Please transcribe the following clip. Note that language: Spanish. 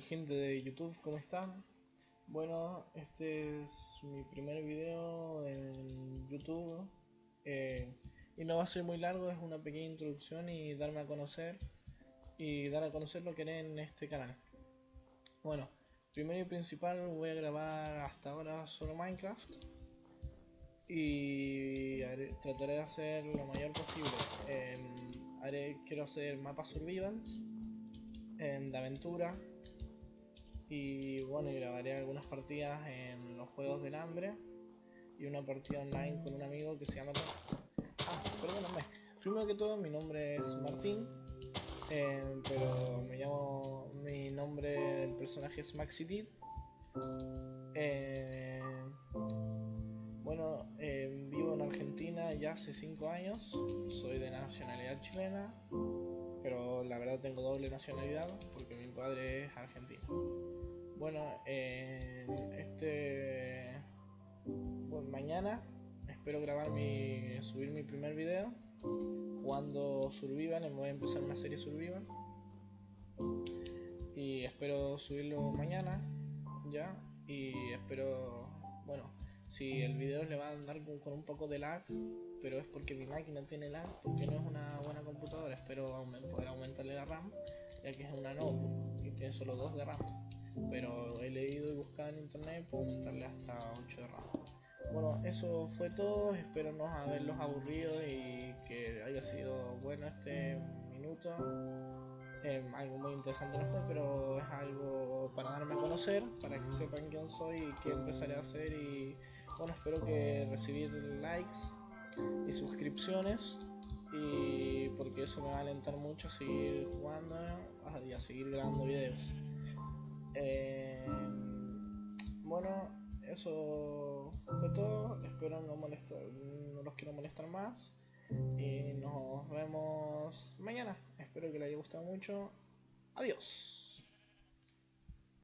gente de YouTube, ¿cómo están? Bueno, este es mi primer video en YouTube eh, y no va a ser muy largo, es una pequeña introducción y darme a conocer y dar a conocer lo que haré en este canal. Bueno, primero y principal voy a grabar hasta ahora solo Minecraft y trataré de hacer lo mayor posible. haré, quiero hacer mapas survivals de aventura y bueno, y grabaré algunas partidas en los Juegos del Hambre. Y una partida online con un amigo que se llama... Ah, perdóname. Primero que todo, mi nombre es Martín, eh, pero me llamo... Mi nombre del personaje es Maxi eh, bueno, eh, vivo en Argentina ya hace 5 años, soy de nacionalidad chilena, pero la verdad tengo doble nacionalidad porque padre es argentino. Bueno, este mañana espero grabar mi subir mi primer video jugando Survival, voy a empezar una serie Survival y espero subirlo mañana ya y espero bueno si el video le va a andar con un poco de lag pero es porque mi máquina tiene lag, porque no es una buena computadora. Espero poder aumentarle la RAM, ya que es una notebook tiene solo 2 de RAM. Pero he leído y buscado en internet, puedo aumentarle hasta 8 de RAM. Bueno, eso fue todo. Espero no haberlos aburrido y que haya sido bueno este minuto. Em, algo muy interesante no fue, pero es algo para darme a conocer, para que sepan quién soy y qué empezaré a hacer. Y bueno, espero que recibir likes y suscripciones y porque eso me va a alentar mucho a seguir jugando seguir grabando videos. Eh, bueno eso fue todo. Espero no molestar no los quiero molestar más. Y nos vemos mañana. Espero que les haya gustado mucho. Adiós